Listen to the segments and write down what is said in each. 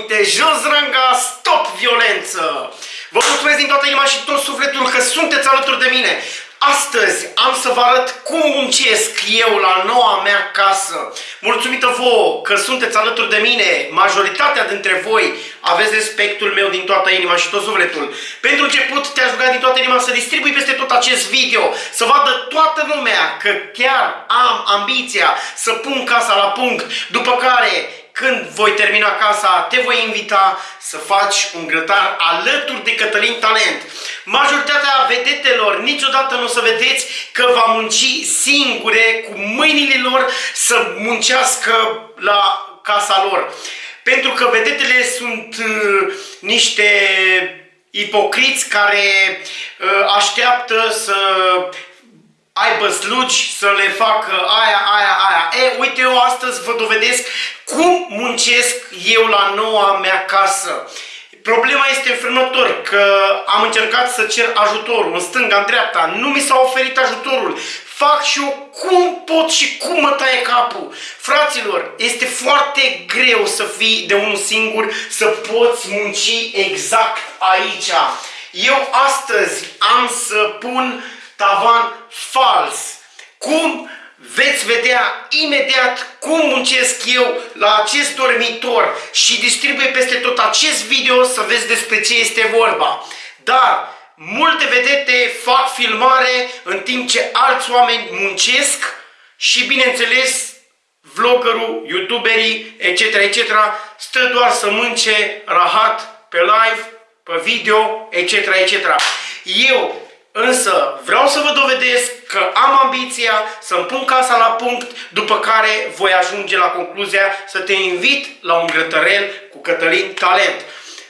minte, jos ranga, stop violență! Vă mulțumesc din toată inima și tot sufletul că sunteți alături de mine. Astăzi am să vă arăt cum muncesc eu la noua mea casă. Mulțumită vouă că sunteți alături de mine, majoritatea dintre voi aveți respectul meu din toată inima și tot sufletul. Pentru început te-aș ruga din toată inima să distribui peste tot acest video, să vadă toată lumea că chiar am ambiția să pun casa la punct, după care când voi termina casa, te voi invita să faci un grătar alături de Cătălin Talent. Majoritatea vedetelor niciodată nu o să vedeți că va munci singure cu mâinile lor să muncească la casa lor. Pentru că vedetele sunt uh, niște ipocriți care uh, așteaptă să aibă slugi să le facă aia, aia, aia. E, uite, eu astăzi vă dovedesc cum muncesc eu la noua mea casă. Problema este înfrânător, că am încercat să cer ajutorul în stânga, în dreapta, nu mi s-a oferit ajutorul. Fac și eu cum pot și cum mă taie capul. Fraților, este foarte greu să fii de unul singur, să poți munci exact aici. Eu astăzi am să pun tavan fals. Cum veți vedea imediat cum muncesc eu la acest dormitor și distribuie peste tot acest video să vezi despre ce este vorba. Dar multe vedete fac filmare în timp ce alți oameni muncesc și bineînțeles vloggerul, youtuberii, etc., etc., stă doar să mânce rahat pe live, pe video, etc., etc. Eu Însă vreau să vă dovedesc că am ambiția să-mi pun casa la punct, după care voi ajunge la concluzia să te invit la un grătărel cu Cătălin Talent.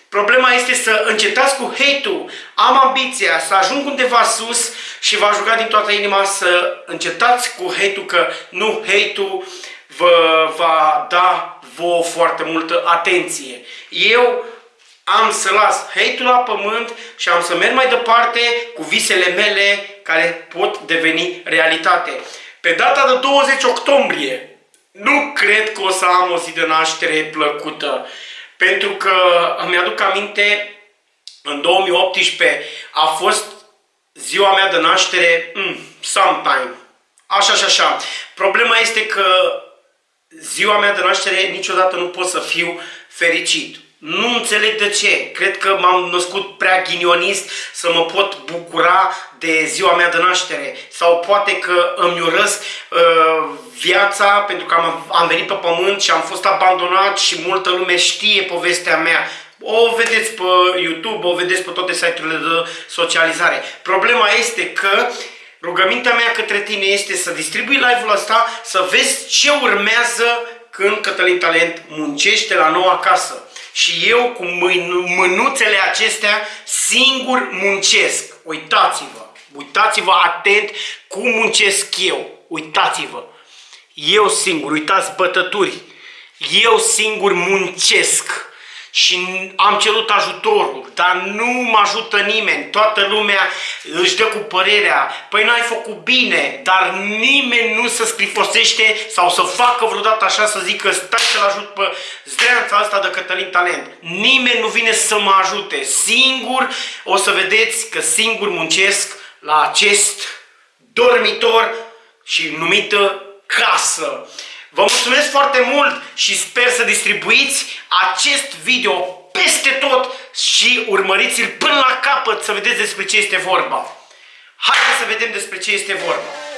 Problema este să încetați cu hate-ul. Am ambiția să ajung undeva sus și vă juca din toată inima să încetați cu hate-ul, că nu hate-ul vă va da vouă foarte multă atenție. Eu am să las hate-ul la pământ și am să merg mai departe cu visele mele care pot deveni realitate. Pe data de 20 octombrie, nu cred că o să am o zi de naștere plăcută, pentru că îmi aduc aminte, în 2018 a fost ziua mea de naștere, mm, sometime, așa și așa. Problema este că ziua mea de naștere niciodată nu pot să fiu fericit. Nu înțeleg de ce. Cred că m-am născut prea ghinionist să mă pot bucura de ziua mea de naștere. Sau poate că îmi urăsc uh, viața pentru că am, am venit pe pământ și am fost abandonat și multă lume știe povestea mea. O vedeți pe YouTube, o vedeți pe toate site-urile de socializare. Problema este că rugămintea mea către tine este să distribui live-ul ăsta, să vezi ce urmează când Cătălin Talent muncește la noua casă și eu cu mânuțele acestea singur muncesc. Uitați-vă, uitați-vă atent cum muncesc eu. Uitați-vă. Eu singur, uitați bătături. Eu singur muncesc și am cerut ajutorul, dar nu mă ajută nimeni. Toată lumea își dă cu părerea, păi n-ai făcut bine, dar nimeni nu se scrifosește sau să facă vreodată așa să zică stai să-l ajut pe zdreanța asta de Cătălin Talent. Nimeni nu vine să mă ajute. Singur o să vedeți că singur muncesc la acest dormitor și numită casă. Vă mulțumesc foarte mult și sper să distribuiți acest video peste tot și urmăriți-l până la capăt să vedeți despre ce este vorba. Haideți să vedem despre ce este vorba.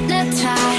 Hypnotized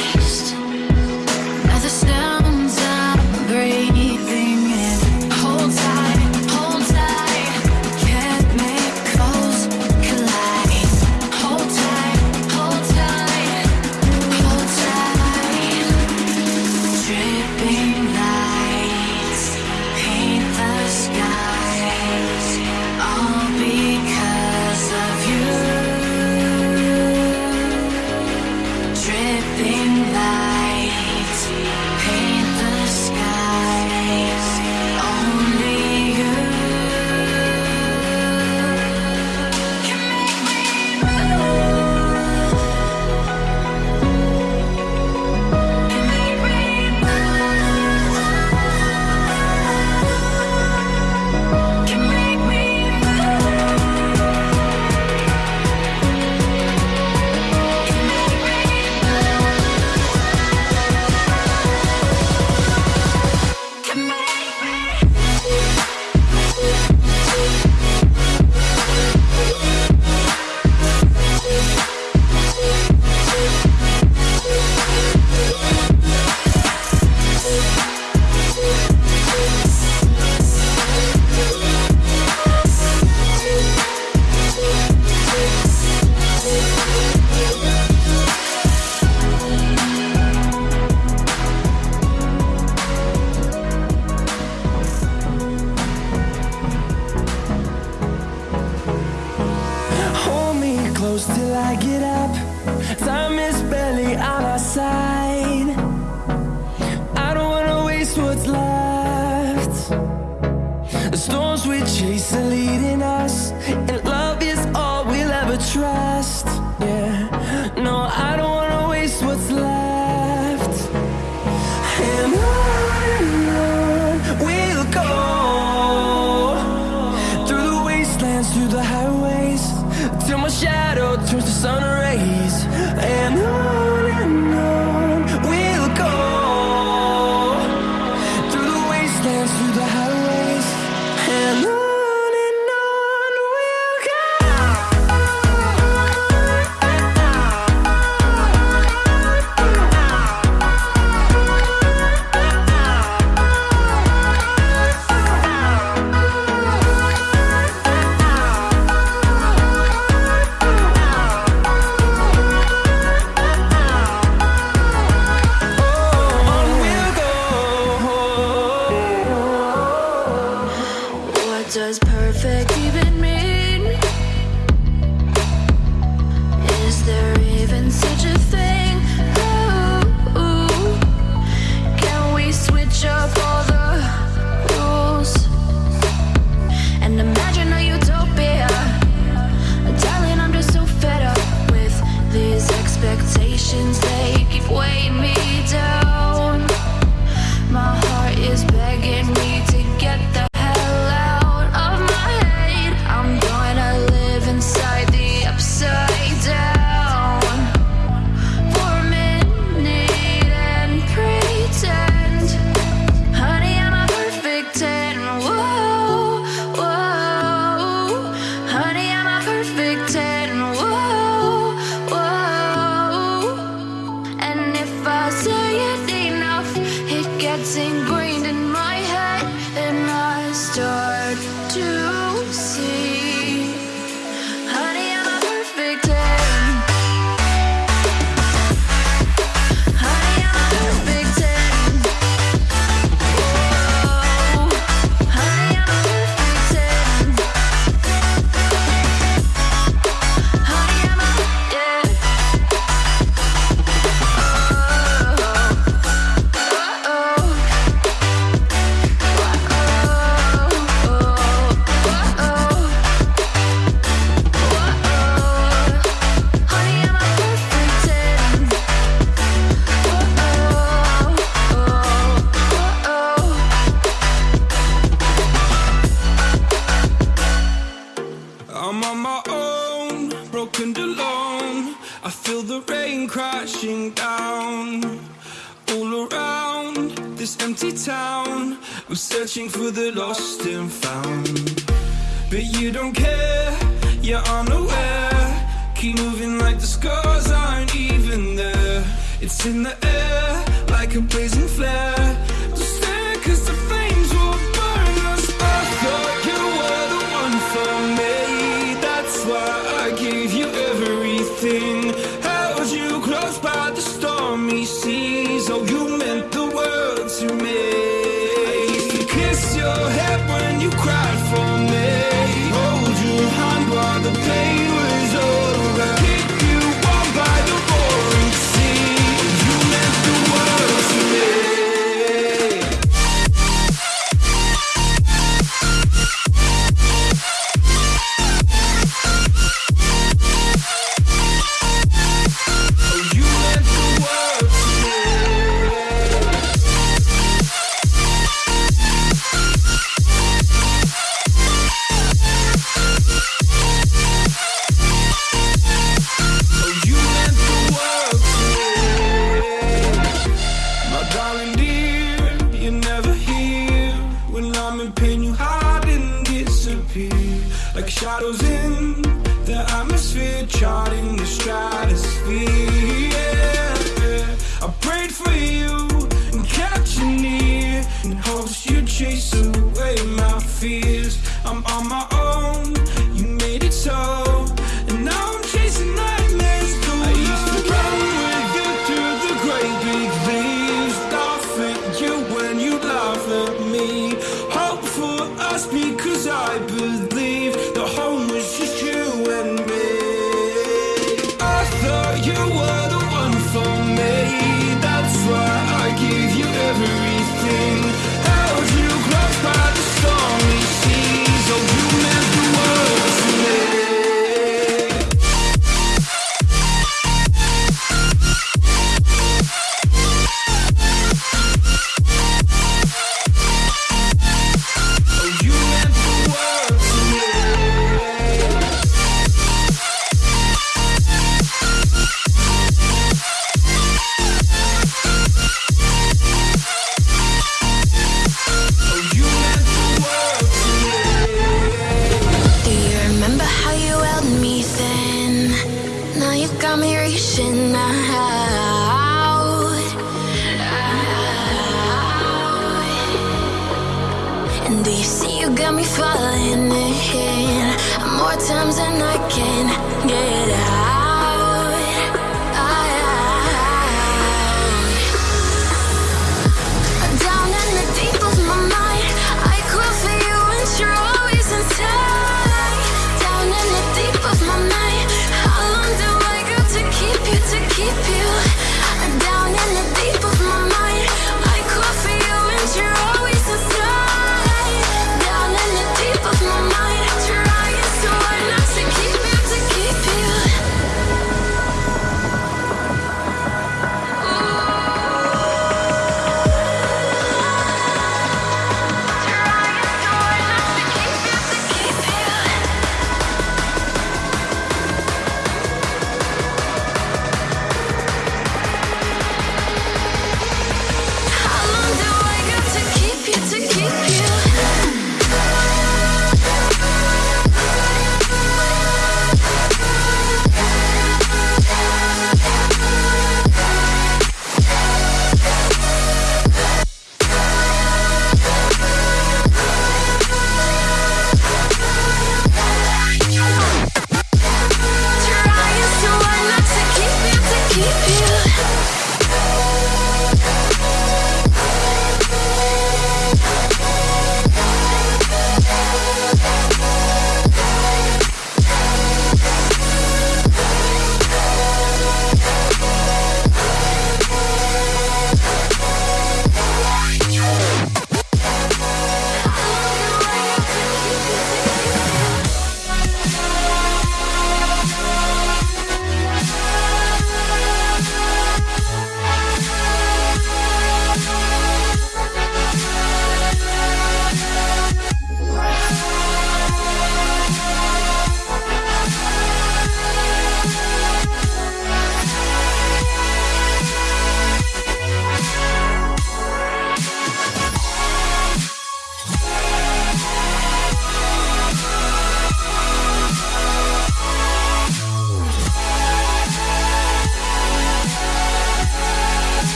down All around this empty town We're searching for the lost and found. But you don't care, you're unaware. Keep moving like the scars aren't even there. It's in the air, like a blazing flare. Just stare cause the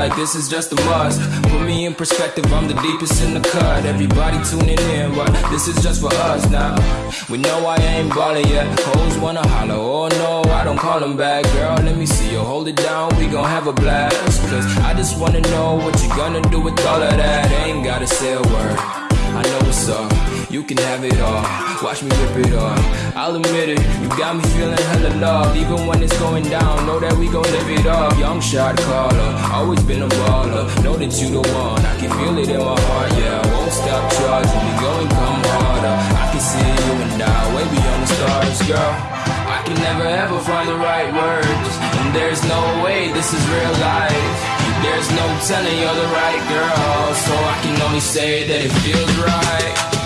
like this is just a must. Put me in perspective, I'm the deepest in the cut. Everybody tuning in, but this is just for us now. We know I ain't ballin' yet. Hoes wanna holler, oh no, I don't call them back. Girl, let me see you hold it down, we gon' have a blast. Cause I just wanna know what you gonna do with all of that. Ain't gotta say a word. I know what's up, you can have it all. Watch me rip it off. I'll admit it, you got me feeling hella loved. Even when it's going down, know that we gon' live it up. Young shot caller, always been a baller. Know that you the one, I can feel it in my heart, yeah. I won't stop charging me, go and come harder. I can see you and I, way beyond the stars, girl. I can never ever find the right words, and there's no way this is real life. There's no telling you're the right girl, so I can only say that it feels right.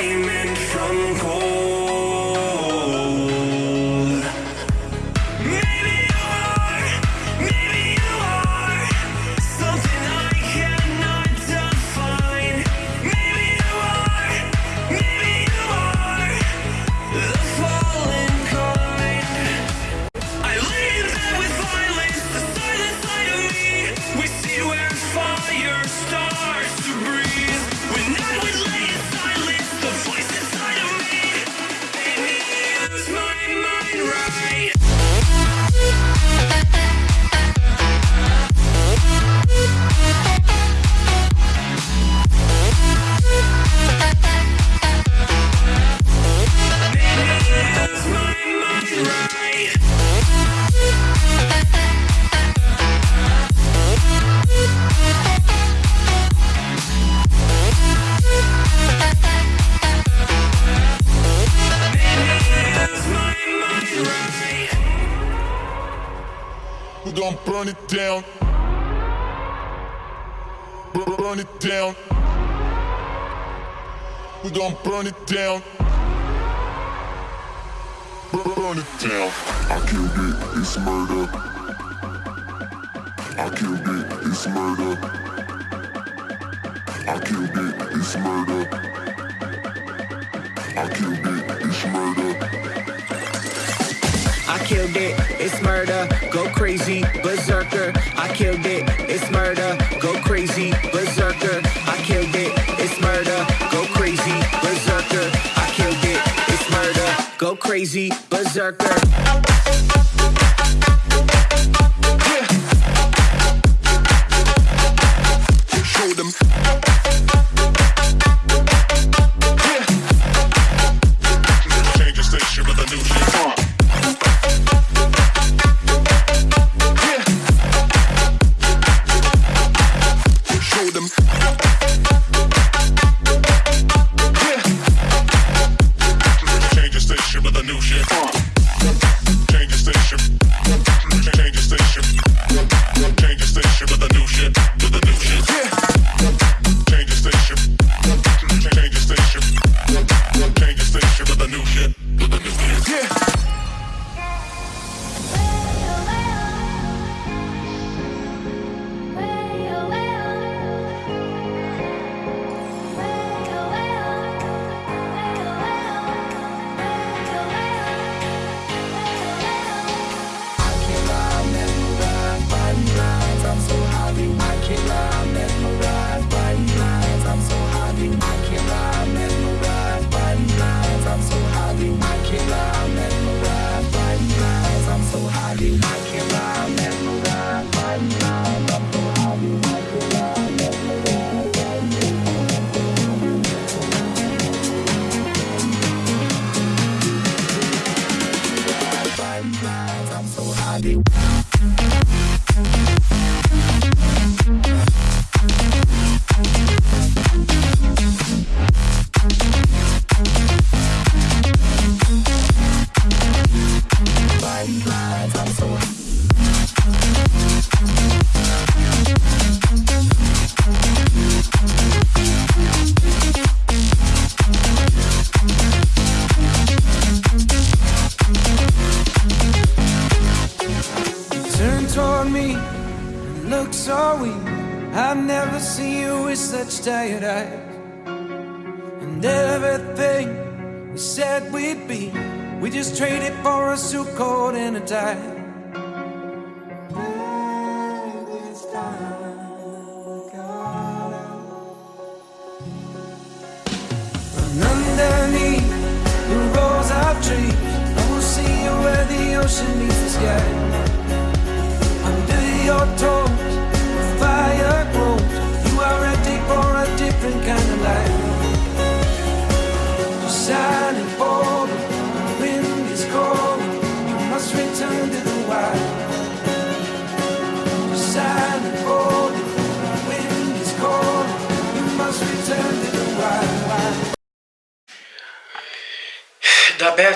Amen. We gon' burn it down. Bur- Burn it down. We gon' burn it down. Bur- Burn it down. I killed it, it's murder. I killed it, it's murder. I killed it, it's murder. I killed it, it's murder. I killed it, it's murder, crazy, berserker. I killed it, it's murder, go crazy, berserker. I killed it, it's murder, go crazy, berserker. I killed it, it's murder, go crazy, berserker.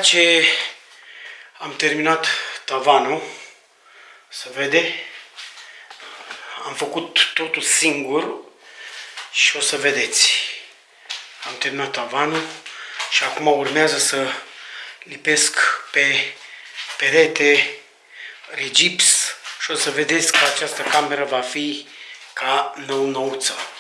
Ce am terminat tavanul, se vede, am făcut totul singur și o să vedeți. Am terminat tavanul, Și acum urmează să lipesc pe perete regips și o să vedeți că această cameră va fi ca nou-nouță.